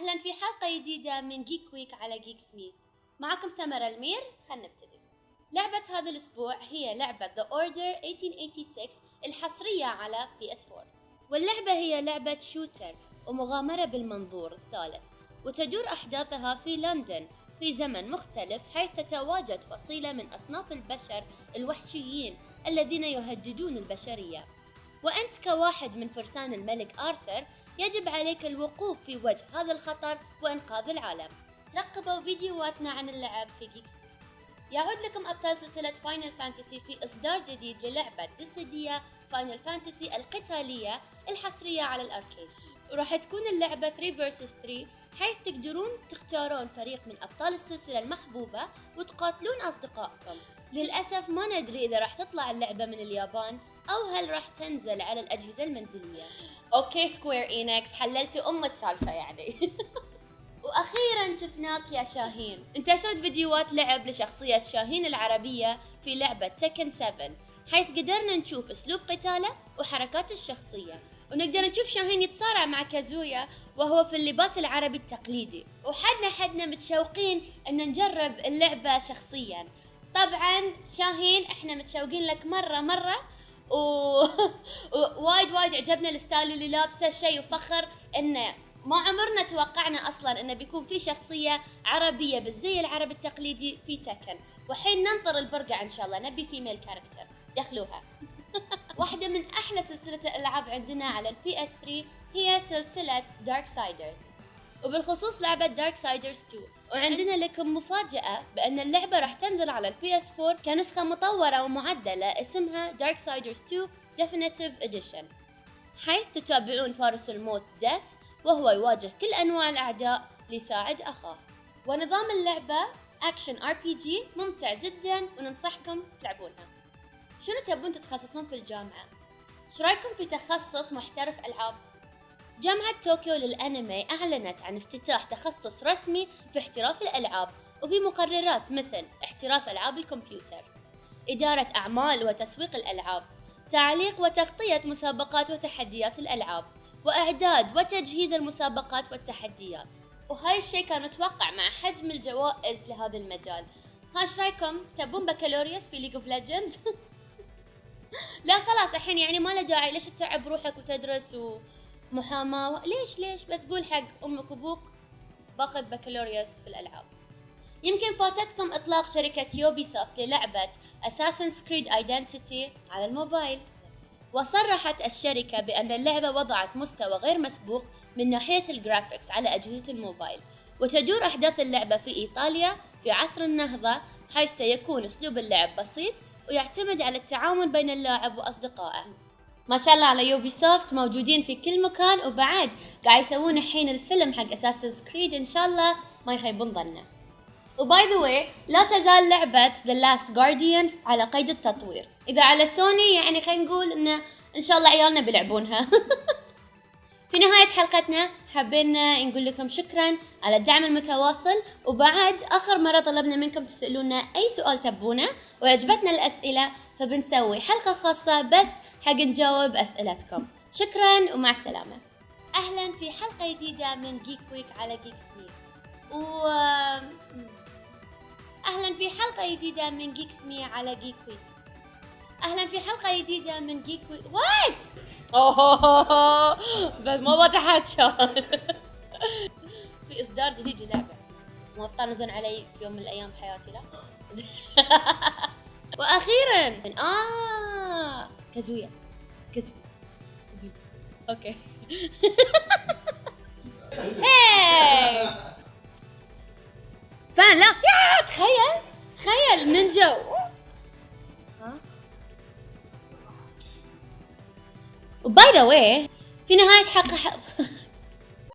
أهلا في حلقة جديدة من جيك ويك على جيك سمي معكم سمر المير خلينا نبتدي. لعبة هذا الأسبوع هي لعبة The Order 1886 الحصرية على PS4 واللعبة هي لعبة shooter ومغامرة بالمنظور الثالث وتدور أحداثها في لندن في زمن مختلف حيث تتواجد فصيلة من أصناف البشر الوحشيين الذين يهددون البشرية. وأنت كواحد من فرسان الملك آرثر يجب عليك الوقوف في وجه هذا الخطر وإنقاذ العالم. ترقبوا فيديوهاتنا عن اللعب في جيكس يعود لكم أبطال سلسلة فاينل فانتسي في إصدار جديد للعبة ديسيديا فاينل فانتسي القتالية الحصرية على الأركيد. وراح تكون اللعبة 3 vs 3 حيث تقدرون تختارون فريق من أبطال السلسلة المحبوبة وتقاتلون أصدقائكم. للأسف ما ندري إذا راح تطلع اللعبة من اليابان أو هل راح تنزل على الأجهزة المنزلية. okay سكوير إينكس هللتوا أم السالفة يعني. وأخيرا شفناك يا شاهين. انتشرت فيديوهات لعب لشخصية شاهين العربية في لعبة تكن 7 حيث قدرنا نشوف أسلوب قتاله وحركات الشخصية. ونقدر نشوف شاهين يتصارع مع كازويا وهو في اللباس العربي التقليدي. وحدنا حدنا متشوقين إن نجرب اللعبة شخصيا. طبعا شاهين إحنا متشوقين لك مرة مرة. و... وايد وايد عجبنا ال style اللي لابسه. شيء وفخر انه ما عمرنا توقعنا أصلا إنه بيكون في شخصية عربية بالزي العربي التقليدي في تكن. وحين ننطر البرقع إن شاء الله نبي female character دخلوها. واحدة من أحلى سلسلة الألعاب عندنا على البي إس 3 هي سلسلة دارك سايدرز وبالخصوص لعبة دارك سايدرز 2 وعندنا لكم مفاجأة بأن اللعبة راح تنزل على البي إس 4 كنسخة مطورة ومعدلة اسمها دارك سايدرز 2 Definitive Edition. حيث تتابعون فارس الموت ديث وهو يواجه كل أنواع الأعداء ليساعد أخاه. ونظام اللعبة action RPG ممتع جدا وننصحكم تلعبونها. شنو تبون تتخصصون في الجامعة؟ إيش رأيكم في تخصص محترف ألعاب؟ جامعة طوكيو للأنمي أعلنت عن افتتاح تخصص رسمي في احتراف الألعاب وفي مقررات مثل احتراف ألعاب الكمبيوتر إدارة أعمال وتسويق الألعاب تعليق وتغطية مسابقات وتحديات الألعاب وإعداد وتجهيز المسابقات والتحديات وهاي الشيء كان متوقع مع حجم الجوائز لهذا المجال ها رأيكم تبون بكالوريوس في ليج اوف ليجندز لا خلاص الحين يعني ما له داعي. ليش تتعب روحك وتدرس ومحاماة؟ ليش ليش؟ بس قول حق أمك وأبوك باخذ بكالوريوس في الألعاب. يمكن فاتتكم إطلاق شركة يوبي سوفت للعبة اساسن كريد ايدنتيتي على الموبايل. وصرحت الشركة بأن اللعبة وضعت مستوى غير مسبوق من ناحية ال graphics على أجهزة الموبايل. وتدور أحداث اللعبة في إيطاليا في عصر النهضة حيث سيكون أسلوب اللعب بسيط ويعتمد على التعاون بين اللاعب وأصدقائه. ما شاء الله على يوبي سوفت موجودين في كل مكان وبعد قاعد يسوون الحين الفيلم حق اساسن كريد إن شاء الله ما يخيبون ظنه. و by the way لا تزال لعبة ذا لاست جارديان على قيد التطوير. إذا على سوني يعني خلينا نقول إنه إن شاء الله عيالنا بيلعبونها. في نهاية حلقتنا حبينا نقول لكم شكرا على الدعم المتواصل وبعد آخر مرة طلبنا منكم تسألونا أي سؤال تبونه وعجبتنا الأسئلة فبنسوي حلقة خاصة بس حق نجاوب أسئلتكم. شكرا ومع السلامة. أهلا في حلقة جديدة من جيك ويك على جيك سمير و أهلا في حلقة جديدة من جيك سمي على جيك ويك أهلا في حلقة جديدة من جيك ويك what أوه بس ما بتحكى في إصدار جديد للعبة. ما تطنزون علي في يوم من الأيام بحياتي لا. وأخيرا من آه كازويا كازويا كازويا وباي ذا واي في نهاية حلقة